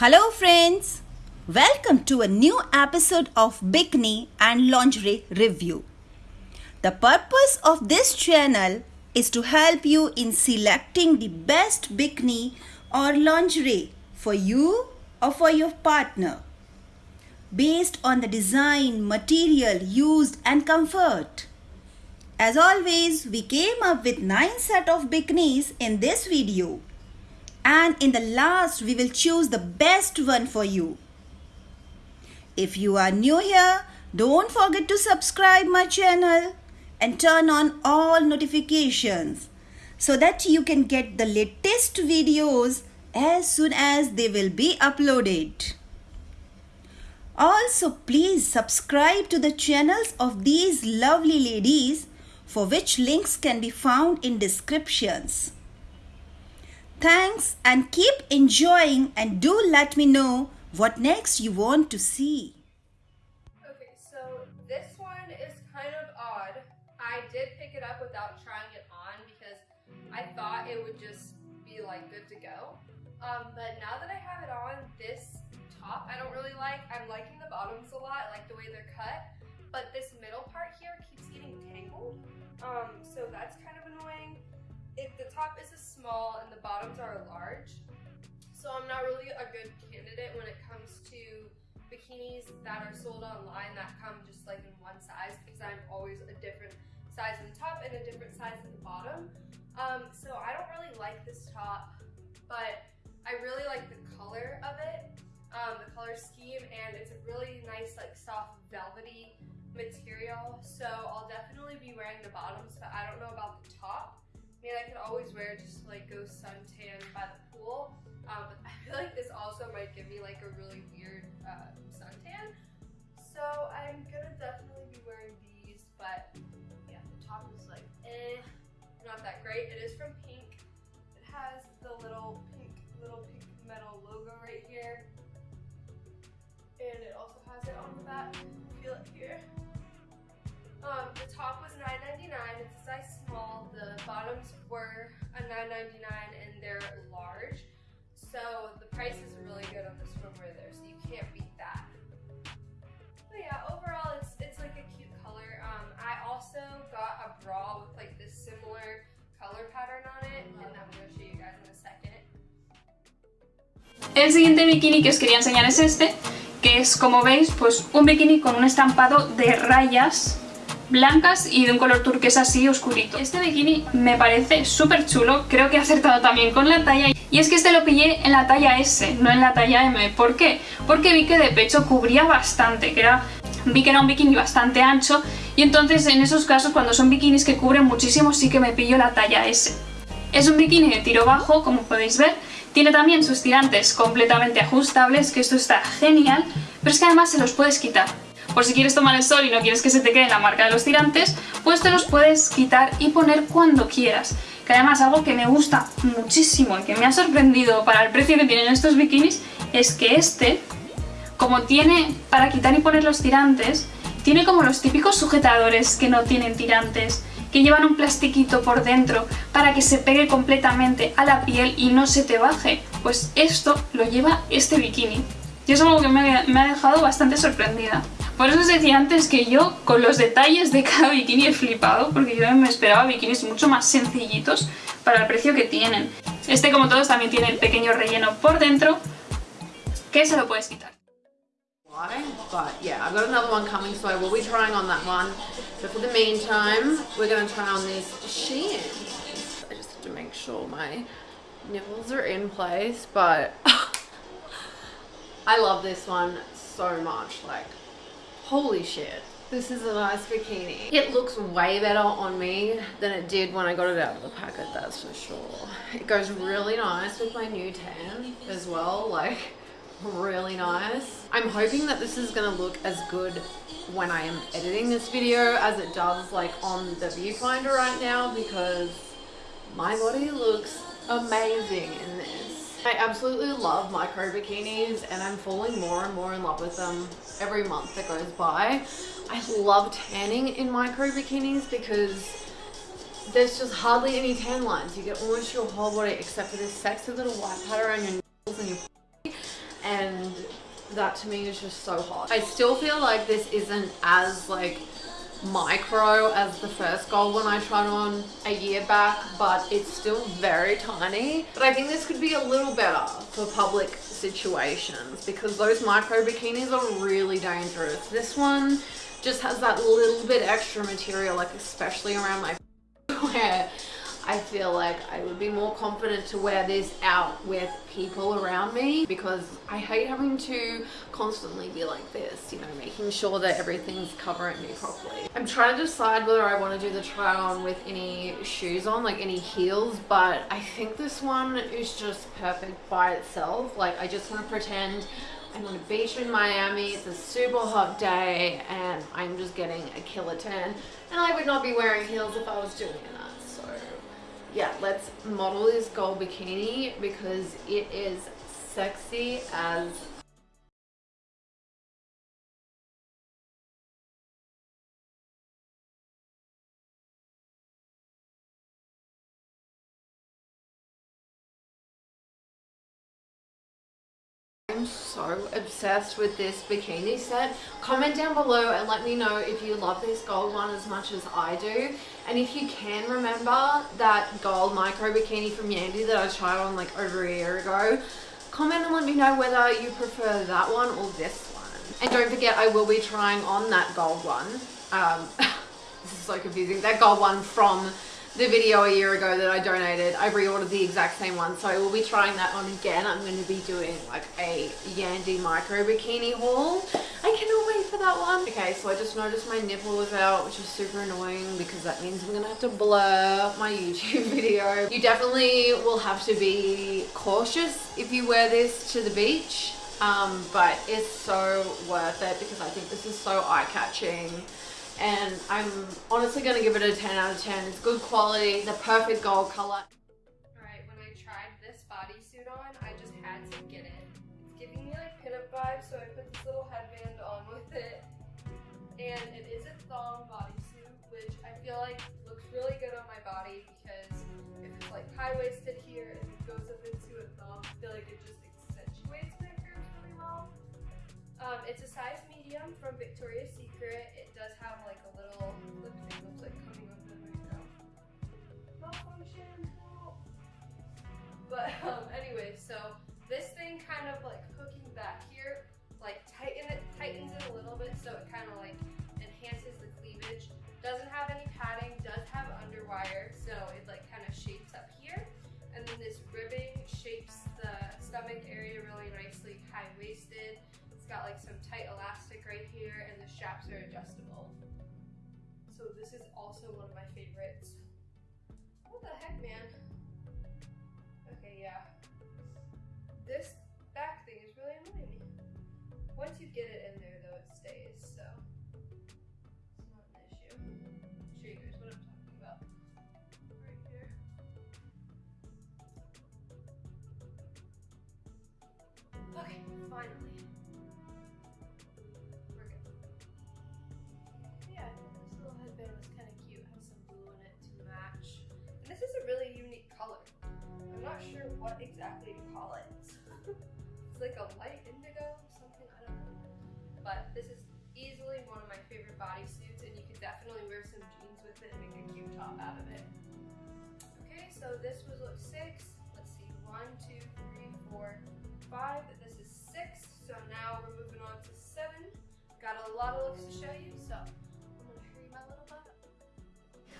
Hello, friends. Welcome to a new episode of Bikini and Lingerie Review. The purpose of this channel is to help you in selecting the best bikini or lingerie for you or for your partner based on the design, material used and comfort. As always, we came up with 9 set of bikinis in this video and in the last we will choose the best one for you. If you are new here, don't forget to subscribe my channel and turn on all notifications so that you can get the latest videos as soon as they will be uploaded. Also, please subscribe to the channels of these lovely ladies for which links can be found in descriptions. Thanks and keep enjoying and do let me know what next you want to see. Okay, so this one is kind of odd. I did pick it up without trying it on because I thought it would just be like good to go. Um, but now that I have it on, this top I don't really like. I'm liking the bottoms a lot. I like the way they're cut. But this middle part here keeps getting tangled. Um, so that's kind of annoying. It, the top is a small and the bottoms are large. So I'm not really a good candidate when it comes to bikinis that are sold online that come just like in one size because I'm always a different size in the top and a different size in the bottom. Um, so I don't really like this top, but I really like the color of it, um, the color scheme, and it's a really nice like soft velvety material. So I'll definitely be wearing the bottoms, but I don't know about the top. I mean, I could always wear just to like go suntan by the pool. Um, but I feel like this also might give me like a really weird uh, suntan. So I'm gonna definitely be wearing these, but yeah, the top is like eh, not that great. It is from Pink. It has the little pink, little pink metal logo right here. And it also has it on the back. Feel it here. Um, the top was $9.99. It's a size small. The bottoms were a $9.99 and they're large. So the price is really good on the swimwear there, so you can't beat that. But yeah, overall it's it's like a cute color. Um, I also got a bra with like this similar color pattern on it, and I'm gonna show you guys in a second. El siguiente bikini que os quería enseñar es este, que es, como veis, pues un bikini con un estampado de rayas blancas y de un color turquesa así oscurito. Este bikini me parece súper chulo, creo que he acertado también con la talla y es que este lo pillé en la talla S, no en la talla M. ¿Por qué? Porque vi que de pecho cubría bastante, que era, vi que era un bikini bastante ancho y entonces en esos casos cuando son bikinis que cubren muchísimo sí que me pillo la talla S. Es un bikini de tiro bajo, como podéis ver, tiene también sus tirantes completamente ajustables, que esto está genial, pero es que además se los puedes quitar. Por si quieres tomar el sol y no quieres que se te quede la marca de los tirantes, pues te los puedes quitar y poner cuando quieras. Que además algo que me gusta muchísimo y que me ha sorprendido para el precio que tienen estos bikinis es que este, como tiene para quitar y poner los tirantes, tiene como los típicos sujetadores que no tienen tirantes, que llevan un plastiquito por dentro para que se pegue completamente a la piel y no se te baje. Pues esto lo lleva este bikini. Y es algo que me me ha dejado bastante sorprendida. Por eso os decía antes que yo con los detalles de cada bikini he flipado, porque yo me esperaba bikinis mucho más sencillitos para el precio que tienen. Este como todos también tiene el pequeño relleno por dentro, que se lo puedes quitar. But yeah, I've got another one coming, so I will be trying on that one. But for the meantime, we're going to try on these Sheins. I just have to make sure my nipples are in place, but I love this one so much. Like, holy shit. This is a nice bikini. It looks way better on me than it did when I got it out of the packet, that's for sure. It goes really nice with my new tan as well, like really nice. I'm hoping that this is gonna look as good when I am editing this video as it does like on the viewfinder right now because my body looks amazing in. I absolutely love micro bikinis and I'm falling more and more in love with them every month that goes by. I love tanning in micro bikinis because there's just hardly any tan lines. You get almost your whole body except for this sexy little white powder around your nipples and your and that to me is just so hot. I still feel like this isn't as like micro as the first gold one I tried on a year back, but it's still very tiny. But I think this could be a little better for public situations because those micro bikinis are really dangerous. This one just has that little bit extra material, like especially around my where I feel like I would be more confident to wear this out with people around me because I hate having to constantly be like this, you know, making sure that everything's covering me properly. I'm trying to decide whether I want to do the try on with any shoes on, like any heels, but I think this one is just perfect by itself. Like I just want to pretend I'm on a beach in Miami, it's a super hot day and I'm just getting a killer tan and I would not be wearing heels if I was doing so yeah let's model this gold bikini because it is sexy as so obsessed with this bikini set. Comment down below and let me know if you love this gold one as much as I do. And if you can remember that gold micro bikini from Yandy that I tried on like over a year ago, comment and let me know whether you prefer that one or this one. And don't forget I will be trying on that gold one. Um, this is so confusing. That gold one from the video a year ago that I donated. I reordered the exact same one, so I will be trying that on again. I'm going to be doing like a Yandy micro bikini haul. I cannot wait for that one. Okay, so I just noticed my nipple was out, which is super annoying because that means I'm going to have to blur my YouTube video. You definitely will have to be cautious if you wear this to the beach. Um, but it's so worth it because I think this is so eye-catching and I'm honestly going to give it a 10 out of 10. It's good quality, the perfect gold color. Alright, when I tried this bodysuit on, I just had to get it. It's giving me like pinup vibes, so I put this little headband on with it. And it is a thong bodysuit, which I feel like looks really good on my body because if it's like high-waisted here and it goes up into a thong, I feel like it just accentuates my curves really well. Um, it's a size medium from Victoria's So this is also one of my favorites. Sure what exactly to call it. it's like a light indigo, something, I don't know. But this is easily one of my favorite bodysuits, and you could definitely wear some jeans with it and make a cute top out of it. Okay, so this was look six. Let's see, one, two, three, four, five. This is six. So now we're moving on to seven. Got a lot of looks to show you, so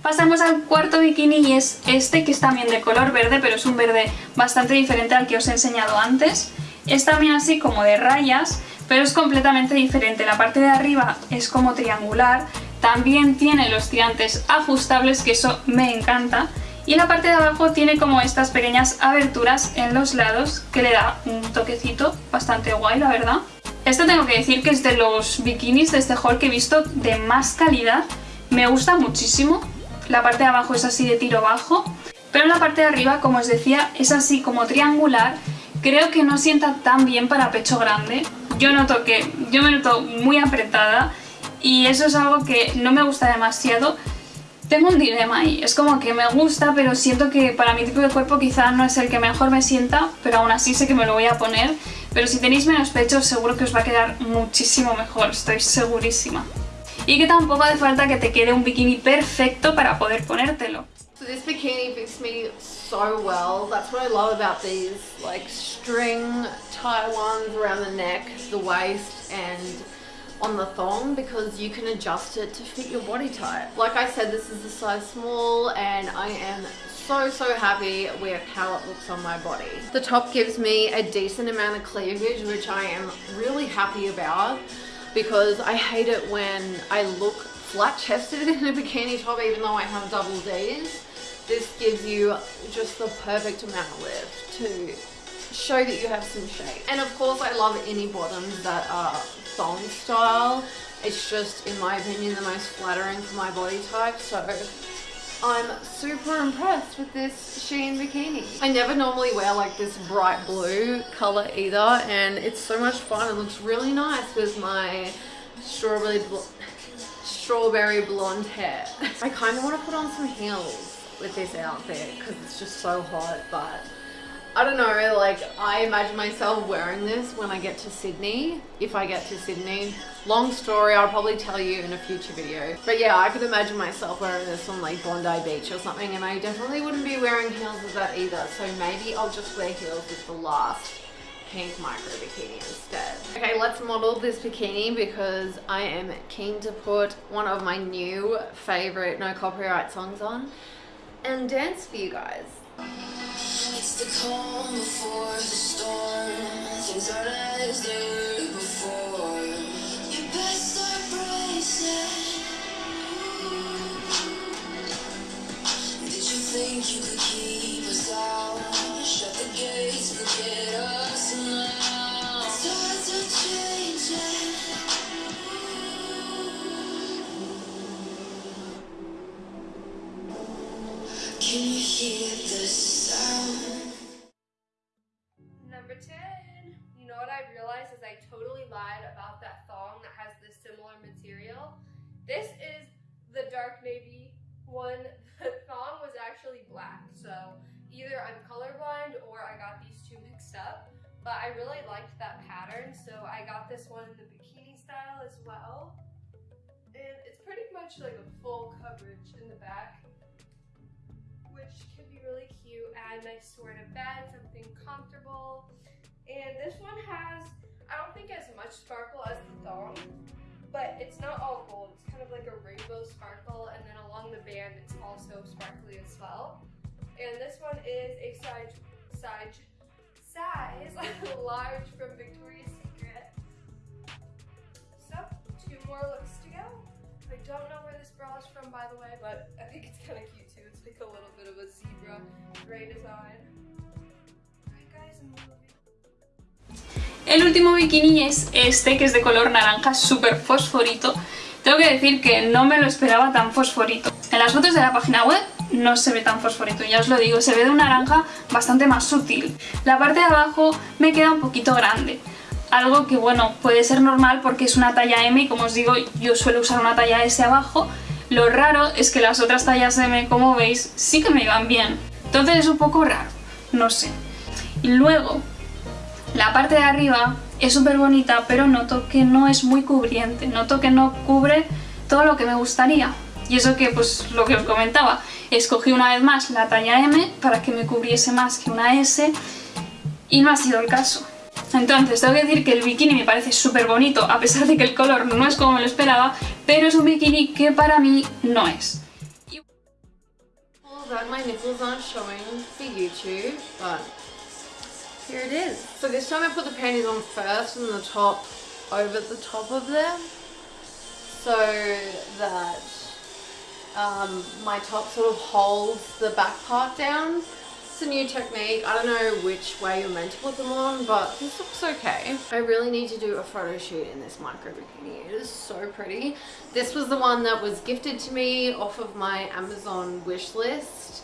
Pasamos al cuarto bikini y es este que es también de color verde, pero es un verde bastante diferente al que os he enseñado antes. Es también así como de rayas, pero es completamente diferente. La parte de arriba es como triangular, también tiene los tirantes ajustables, que eso me encanta. Y la parte de abajo tiene como estas pequeñas aberturas en los lados que le da un toquecito bastante guay, la verdad. Esto tengo que decir que es de los bikinis de este haul que he visto de más calidad. Me gusta muchísimo. La parte de abajo es así de tiro bajo, pero la parte de arriba, como os decía, es así como triangular. Creo que no sienta tan bien para pecho grande. Yo noto que yo me noto muy apretada y eso es algo que no me gusta demasiado. Tengo un dilema ahí, es como que me gusta, pero siento que para mi tipo de cuerpo quizá no es el que mejor me sienta, pero aún así sé que me lo voy a poner. Pero si tenéis menos pecho seguro que os va a quedar muchísimo mejor, estoy segurísima. Y que tampoco hace falta que te quede un bikini perfecto para poder ponértelo. So this bikini fits me so well. That's what I love about these like string tie ones around the neck, the waist and on the thong because you can adjust it to fit your body type. Like I said, this is a size small and I am so so happy with how it looks on my body. The top gives me a decent amount of cleavage which I am really happy about because I hate it when I look flat chested in a bikini top even though I have double D's. This gives you just the perfect amount of lift to show that you have some shape. And of course I love any bottoms that are thong style. It's just, in my opinion, the most flattering for my body type. So I'm super impressed with this Shein bikini. I never normally wear like this bright blue color either and it's so much fun. It looks really nice with my strawberry bl strawberry blonde hair. I kind of want to put on some heels with this outfit because it's just so hot but I don't know, like I imagine myself wearing this when I get to Sydney, if I get to Sydney. Long story, I'll probably tell you in a future video. But yeah, I could imagine myself wearing this on like Bondi Beach or something and I definitely wouldn't be wearing heels with that either. So maybe I'll just wear heels with the last pink micro bikini instead. Okay, let's model this bikini because I am keen to put one of my new favorite no copyright songs on and dance for you guys. It's the calm before the storm. Things aren't as they were before. You best start bracing. Did you think you could keep us out? Shut the gates, forget us now. Tides are changing. Can you hear But I really liked that pattern. So I got this one in the bikini style as well. And it's pretty much like a full coverage in the back which can be really cute. Add nice to wear to bed, something comfortable. And this one has, I don't think as much sparkle as the thong, but it's not all gold. It's kind of like a rainbow sparkle, and then along the band, it's also sparkly as well. And this one is a size, size, size large from Victoria's Secret. So, two more looks to go. I don't know where this bra is from, by the way, but I think it's kind cute too. It's like a little bit of a zebra gray design. Alright, guys. El último bikini es este, que es de color naranja, súper fosforito. Tengo que decir que no me lo esperaba tan fosforito. En las fotos de la página web no se ve tan fosforito, ya os lo digo, se ve de un naranja bastante más sutil. La parte de abajo me queda un poquito grande. Algo que, bueno, puede ser normal porque es una talla M y como os digo, yo suelo usar una talla S abajo. Lo raro es que las otras tallas M, como veis, sí que me iban bien. Entonces es un poco raro, no sé. Y luego, la parte de arriba es súper bonita, pero noto que no es muy cubriente. Noto que no cubre todo lo que me gustaría. Y eso que, pues, lo que os comentaba, escogí una vez más la talla M para que me cubriese más que una S y no ha sido el caso. Entonces, tengo que decir que el bikini me parece súper bonito, a pesar de que el color no es como me lo esperaba, pero es un bikini que para mí no es. Here um, my top sort of holds the back part down. It's a new technique. I don't know which way you're meant to put them on, but this looks okay. I really need to do a photo shoot in this micro bikini. It is so pretty. This was the one that was gifted to me off of my Amazon wish list.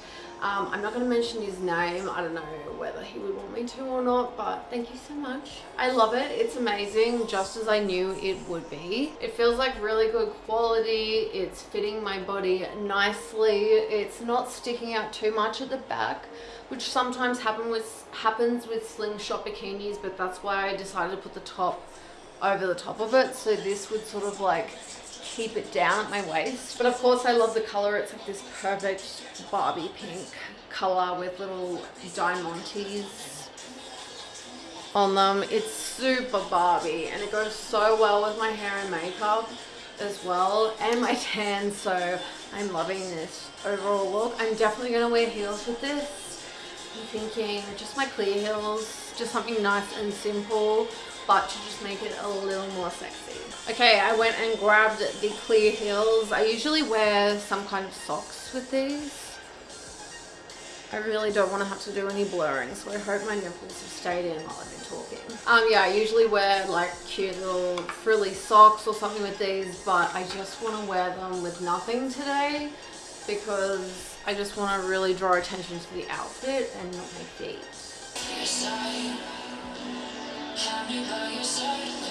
Um, I'm not going to mention his name. I don't know whether he would want me to or not, but thank you so much. I love it. It's amazing, just as I knew it would be. It feels like really good quality. It's fitting my body nicely. It's not sticking out too much at the back, which sometimes happen with happens with slingshot bikinis, but that's why I decided to put the top over the top of it. So this would sort of like keep it down at my waist. But of course I love the color. It's like this perfect Barbie pink color with little diamantes on them. It's super Barbie and it goes so well with my hair and makeup as well and my tan so I'm loving this overall look. I'm definitely going to wear heels with this. I'm thinking just my clear heels, just something nice and simple but to just make it a little more sexy. Okay, I went and grabbed the clear heels. I usually wear some kind of socks with these. I really don't want to have to do any blurring, so I hope my nipples have stayed in while I've been talking. Um, yeah, I usually wear like cute little frilly socks or something with these, but I just want to wear them with nothing today because I just want to really draw attention to the outfit and not my feet. Have me by your side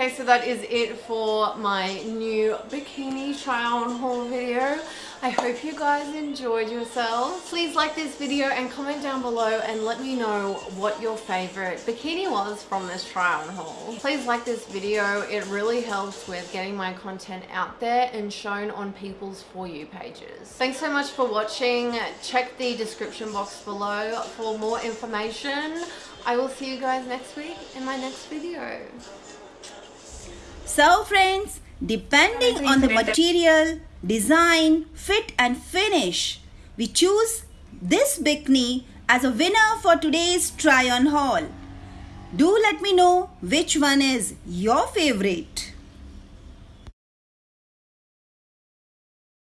Okay, so that is it for my new bikini try on haul video. I hope you guys enjoyed yourselves. Please like this video and comment down below and let me know what your favorite bikini was from this try on haul. Please like this video. It really helps with getting my content out there and shown on people's For You pages. Thanks so much for watching. Check the description box below for more information. I will see you guys next week in my next video. So friends, depending on the material, design, fit and finish, we choose this bikini as a winner for today's try on haul. Do let me know which one is your favorite.